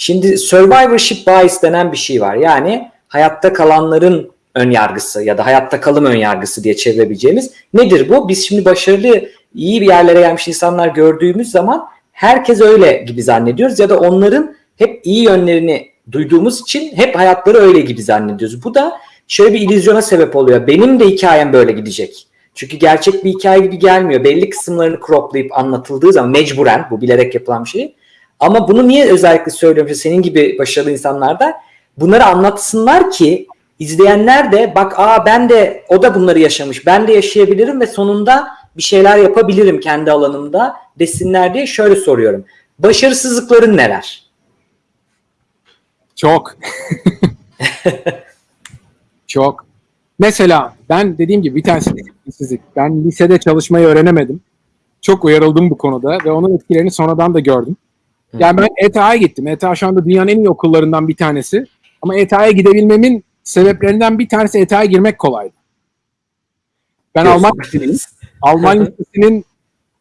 Şimdi survivorship bias denen bir şey var. Yani hayatta kalanların ön yargısı ya da hayatta kalım ön yargısı diye çevirebileceğimiz nedir bu? Biz şimdi başarılı, iyi bir yerlere gelmiş insanlar gördüğümüz zaman herkes öyle gibi zannediyoruz ya da onların hep iyi yönlerini duyduğumuz için hep hayatları öyle gibi zannediyoruz. Bu da şöyle bir illüzyona sebep oluyor. Benim de hikayem böyle gidecek. Çünkü gerçek bir hikaye gibi gelmiyor. Belli kısımlarını croplayıp anlatıldığı zaman mecburen bu bilerek yapılan bir şey. Ama bunu niye özellikle söylüyorum? Senin gibi başarılı insanlar da bunları anlatsınlar ki izleyenler de bak aa ben de o da bunları yaşamış. Ben de yaşayabilirim ve sonunda bir şeyler yapabilirim kendi alanımda desinler diye şöyle soruyorum. Başarısızlıkların neler? Çok. Çok. Mesela ben dediğim gibi bir tanesi disiplinsizlik. Ben lisede çalışmayı öğrenemedim. Çok uyarıldım bu konuda ve onun etkilerini sonradan da gördüm. Yani ben ETH'ya gittim. ETH şu anda dünyanın en iyi okullarından bir tanesi. Ama ETH'ya gidebilmemin sebeplerinden bir tanesi ETH'ya girmek kolaydı. Ben Alman lisesiyim. Alman lisesinin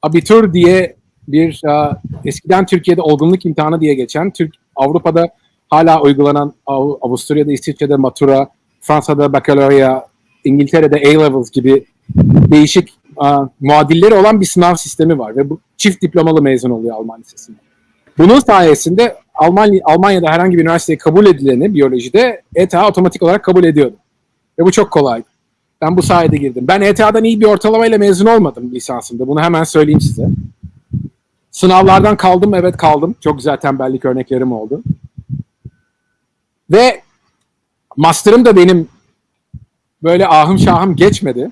abitur diye bir uh, eskiden Türkiye'de olgunluk imtihanı diye geçen, Türk Avrupa'da hala uygulanan Av- Avusturya'da, İsviçre'de matura, Fransa'da bakalorya, İngiltere'de A-levels gibi değişik uh, muadilleri olan bir sınav sistemi var ve bu çift diplomalı mezun oluyor Alman lisesinde. Bunun sayesinde Alman, Almanya'da herhangi bir üniversiteye kabul edileni biyolojide ETH otomatik olarak kabul ediyordu. Ve bu çok kolaydı. Ben bu sayede girdim. Ben ETH'dan iyi bir ortalamayla mezun olmadım lisansımda. Bunu hemen söyleyeyim size. Sınavlardan kaldım, evet kaldım. Çok güzel tembellik örneklerim oldu. Ve master'ım da benim böyle ahım şahım geçmedi.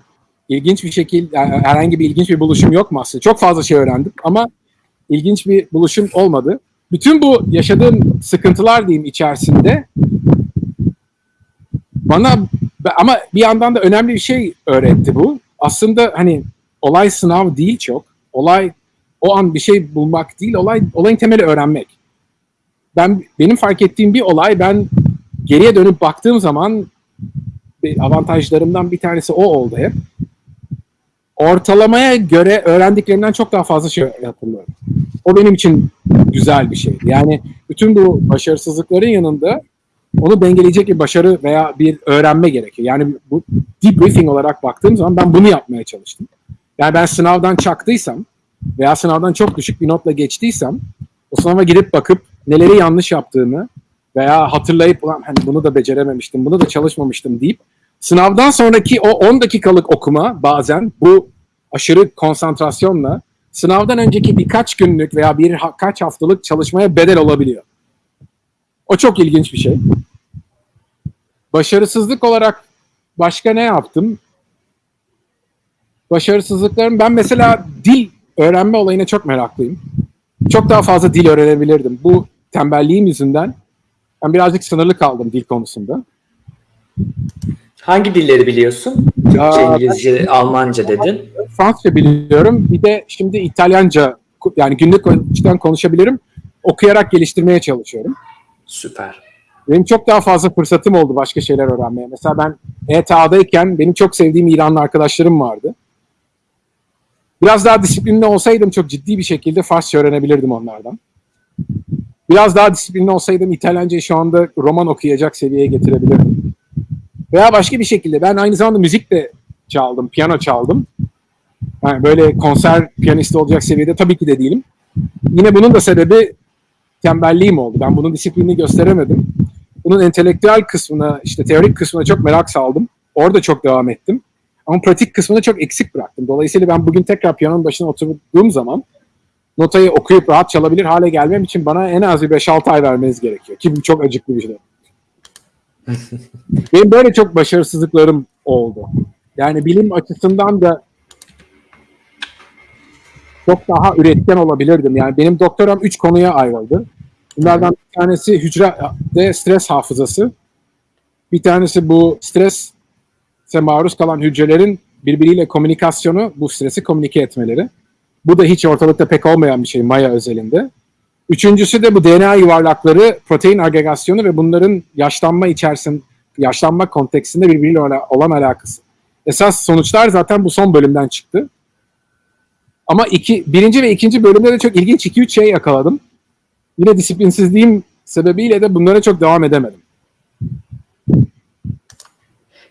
İlginç bir yani herhangi bir ilginç bir buluşum yok master. Çok fazla şey öğrendim ama ilginç bir buluşum olmadı. Bütün bu yaşadığım sıkıntılar diyeyim içerisinde bana ama bir yandan da önemli bir şey öğretti bu. Aslında hani olay sınav değil çok. Olay o an bir şey bulmak değil, olay olayın temeli öğrenmek. Ben benim fark ettiğim bir olay ben geriye dönüp baktığım zaman avantajlarımdan bir tanesi o oldu hep. Ortalamaya göre öğrendiklerimden çok daha fazla şey hatırlıyorum. O benim için güzel bir şeydi. Yani bütün bu başarısızlıkların yanında onu dengeleyecek bir başarı veya bir öğrenme gerekiyor. Yani bu debriefing olarak baktığım zaman ben bunu yapmaya çalıştım. Yani ben sınavdan çaktıysam veya sınavdan çok düşük bir notla geçtiysem o sınava girip bakıp neleri yanlış yaptığımı veya hatırlayıp hani bunu da becerememiştim, bunu da çalışmamıştım deyip sınavdan sonraki o 10 dakikalık okuma bazen bu aşırı konsantrasyonla sınavdan önceki birkaç günlük veya birkaç haftalık çalışmaya bedel olabiliyor. O çok ilginç bir şey. Başarısızlık olarak başka ne yaptım? Başarısızlıklarım ben mesela dil öğrenme olayına çok meraklıyım. Çok daha fazla dil öğrenebilirdim. Bu tembelliğim yüzünden ben birazcık sınırlı kaldım dil konusunda. Hangi dilleri biliyorsun? Türkçe, Aa, İngilizce, Almanca dedin. Fransızca biliyorum. Bir de şimdi İtalyanca yani günlük açıdan konuşabilirim. Okuyarak geliştirmeye çalışıyorum. Süper. Benim çok daha fazla fırsatım oldu başka şeyler öğrenmeye. Mesela ben ETA'dayken benim çok sevdiğim İranlı arkadaşlarım vardı. Biraz daha disiplinli olsaydım çok ciddi bir şekilde Farsça öğrenebilirdim onlardan. Biraz daha disiplinli olsaydım İtalyancayı şu anda roman okuyacak seviyeye getirebilirdim. Veya başka bir şekilde ben aynı zamanda müzik de çaldım, piyano çaldım. Yani böyle konser piyanisti olacak seviyede tabii ki de değilim. Yine bunun da sebebi tembelliğim oldu. Ben bunun disiplinini gösteremedim. Bunun entelektüel kısmına, işte teorik kısmına çok merak saldım. Orada çok devam ettim. Ama pratik kısmını çok eksik bıraktım. Dolayısıyla ben bugün tekrar piyanonun başına oturduğum zaman notayı okuyup rahat çalabilir hale gelmem için bana en az bir 5-6 ay vermeniz gerekiyor. Ki bu çok acıklı bir şey. Benim böyle çok başarısızlıklarım oldu. Yani bilim açısından da çok daha üretken olabilirdim. Yani benim doktoram 3 konuya ayrıldı. Bunlardan bir tanesi hücrede stres hafızası. Bir tanesi bu strese maruz kalan hücrelerin birbiriyle komünikasyonu, bu stresi komünike etmeleri. Bu da hiç ortalıkta pek olmayan bir şey Maya özelinde. Üçüncüsü de bu DNA yuvarlakları, protein agregasyonu ve bunların yaşlanma içerisinde, yaşlanma konteksinde birbiriyle olan alakası. Esas sonuçlar zaten bu son bölümden çıktı. Ama iki, birinci ve ikinci bölümde de çok ilginç 2-3 şey yakaladım. Yine disiplinsizliğim sebebiyle de bunlara çok devam edemedim.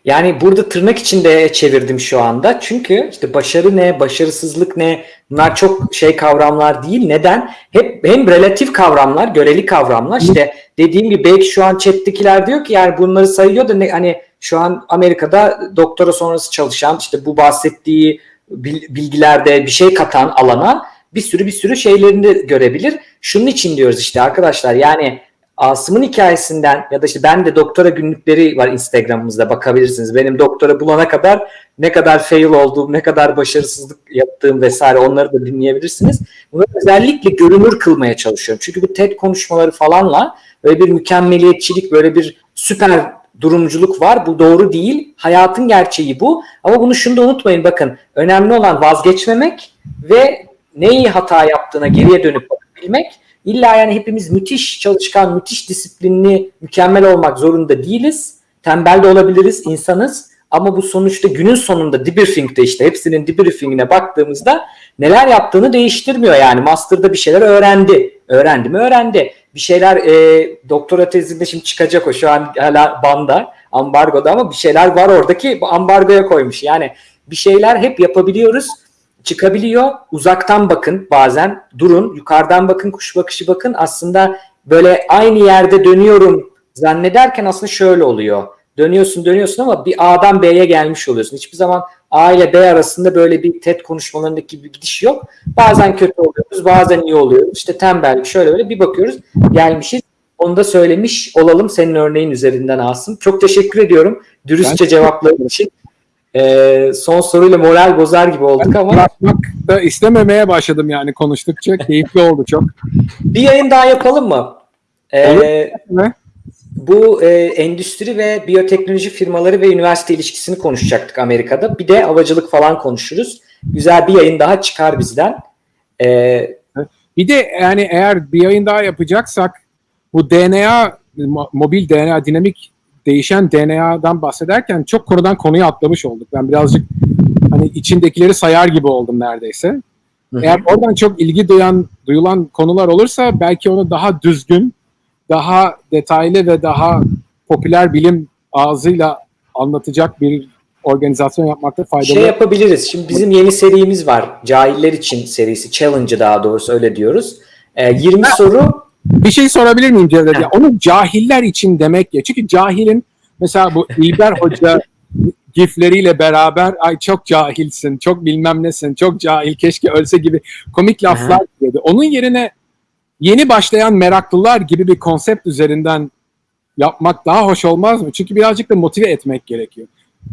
Yani burada tırnak içinde çevirdim şu anda. Çünkü işte başarı ne, başarısızlık ne bunlar çok şey kavramlar değil. Neden? Hep hem relatif kavramlar, göreli kavramlar. İşte dediğim gibi belki şu an chat'tekiler diyor ki yani bunları sayıyor da ne, hani şu an Amerika'da doktora sonrası çalışan işte bu bahsettiği bil- bilgilerde bir şey katan alana bir sürü bir sürü şeylerini görebilir. Şunun için diyoruz işte arkadaşlar yani Asım'ın hikayesinden ya da işte ben de doktora günlükleri var Instagram'ımızda bakabilirsiniz. Benim doktora bulana kadar ne kadar fail olduğum, ne kadar başarısızlık yaptığım vesaire onları da dinleyebilirsiniz. Bunu özellikle görünür kılmaya çalışıyorum. Çünkü bu TED konuşmaları falanla böyle bir mükemmeliyetçilik, böyle bir süper durumculuk var. Bu doğru değil. Hayatın gerçeği bu. Ama bunu şunu da unutmayın bakın. Önemli olan vazgeçmemek ve neyi hata yaptığına geriye dönüp bakabilmek. İlla yani hepimiz müthiş çalışkan, müthiş disiplinli, mükemmel olmak zorunda değiliz. Tembel de olabiliriz, insanız. Ama bu sonuçta günün sonunda debriefing'de işte hepsinin debriefing'ine baktığımızda neler yaptığını değiştirmiyor. Yani master'da bir şeyler öğrendi. Öğrendi mi öğrendi. Bir şeyler e, doktora tezinde şimdi çıkacak o şu an hala banda, ambargoda ama bir şeyler var oradaki ambargoya koymuş. Yani bir şeyler hep yapabiliyoruz çıkabiliyor. Uzaktan bakın bazen durun yukarıdan bakın kuş bakışı bakın aslında böyle aynı yerde dönüyorum zannederken aslında şöyle oluyor. Dönüyorsun dönüyorsun ama bir A'dan B'ye gelmiş oluyorsun. Hiçbir zaman A ile B arasında böyle bir TED konuşmalarındaki bir gidiş yok. Bazen kötü oluyoruz bazen iyi oluyoruz. İşte tembellik şöyle böyle bir bakıyoruz gelmişiz. Onu da söylemiş olalım senin örneğin üzerinden Asım. Çok teşekkür ediyorum dürüstçe Ben- cevapların için. Ee, son soruyla moral bozar gibi olduk ama Bırakmak da istememeye başladım yani konuştukça. Keyifli oldu çok. bir yayın daha yapalım mı? Ee, Olur. Bu e, endüstri ve biyoteknoloji firmaları ve üniversite ilişkisini konuşacaktık Amerika'da. Bir de havacılık falan konuşuruz. Güzel bir yayın daha çıkar bizden. Ee, Bir de yani eğer bir yayın daha yapacaksak bu DNA, mo- mobil DNA, dinamik değişen DNA'dan bahsederken çok konudan konuya atlamış olduk. Ben birazcık hani içindekileri sayar gibi oldum neredeyse. Hı hı. Eğer oradan çok ilgi duyan, duyulan konular olursa belki onu daha düzgün, daha detaylı ve daha popüler bilim ağzıyla anlatacak bir organizasyon yapmakta faydalı. şey yapabiliriz. Şimdi bizim yeni serimiz var. Cahiller için serisi. Challenge'ı daha doğrusu öyle diyoruz. Ee, 20 soru Bir şey sorabilir miyim Cevdet? Ya, onu cahiller için demek ya. Çünkü cahilin mesela bu İlber Hoca gifleriyle beraber ay çok cahilsin, çok bilmem nesin, çok cahil keşke ölse gibi komik laflar dedi. Onun yerine yeni başlayan meraklılar gibi bir konsept üzerinden yapmak daha hoş olmaz mı? Çünkü birazcık da motive etmek gerekiyor.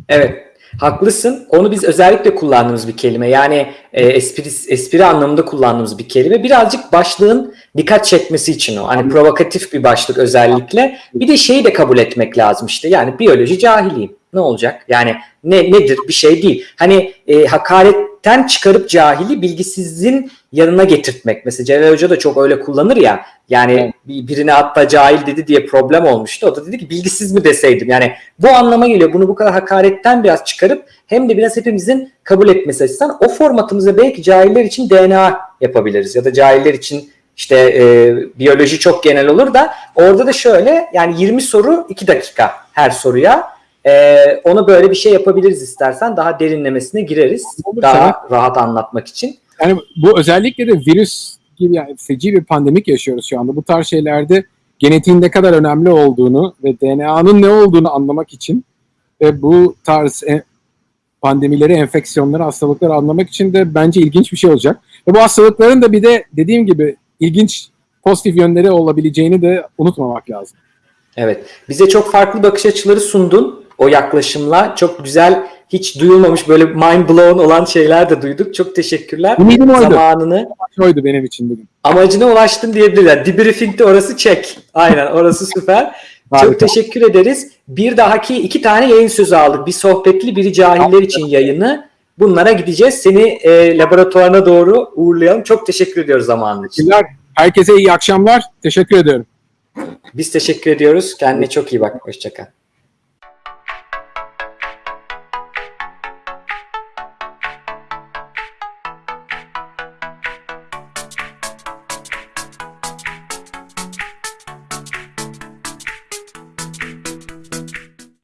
Evet. Haklısın. Onu biz özellikle kullandığımız bir kelime. Yani e, espri, espri anlamında kullandığımız bir kelime. Birazcık başlığın dikkat çekmesi için o. Hani provokatif bir başlık özellikle. Bir de şeyi de kabul etmek lazım işte. Yani biyoloji cahiliyim. Ne olacak? Yani ne nedir? Bir şey değil. Hani e, hakaretten çıkarıp cahili bilgisizliğin yanına getirtmek. Mesela Celal Hoca da çok öyle kullanır ya. Yani bir- birine hatta cahil dedi diye problem olmuştu. O da dedi ki bilgisiz mi deseydim. Yani bu anlama geliyor. Bunu bu kadar hakaretten biraz çıkarıp hem de biraz hepimizin kabul etmesi açısından o formatımıza belki cahiller için DNA yapabiliriz. Ya da cahiller için işte e, biyoloji çok genel olur da orada da şöyle yani 20 soru 2 dakika her soruya. E, ona böyle bir şey yapabiliriz istersen. Daha derinlemesine gireriz. Olur, Daha rahat anlatmak için. Yani bu özellikle de virüs gibi yani feci bir pandemik yaşıyoruz şu anda. Bu tarz şeylerde genetiğin ne kadar önemli olduğunu ve DNA'nın ne olduğunu anlamak için ve bu tarz e- pandemileri, enfeksiyonları, hastalıkları anlamak için de bence ilginç bir şey olacak. Ve bu hastalıkların da bir de dediğim gibi ilginç pozitif yönleri olabileceğini de unutmamak lazım. Evet. Bize çok farklı bakış açıları sundun o yaklaşımla. Çok güzel, hiç duyulmamış böyle mind blown olan şeyler de duyduk. Çok teşekkürler. Ümidim oydu. Zamanını, Oydu benim için bugün. amacına ulaştın diyebilirler. Debriefing'de orası çek. Aynen orası süper. Çok Harika. teşekkür ederiz. Bir dahaki iki tane yayın sözü aldık. Bir sohbetli, biri cahiller için yayını. Bunlara gideceğiz. Seni e, laboratuvarına doğru uğurlayalım. Çok teşekkür ediyoruz zamanın için. Herkese iyi akşamlar. Teşekkür ediyorum. Biz teşekkür ediyoruz. Kendine çok iyi bak. Hoşçakal.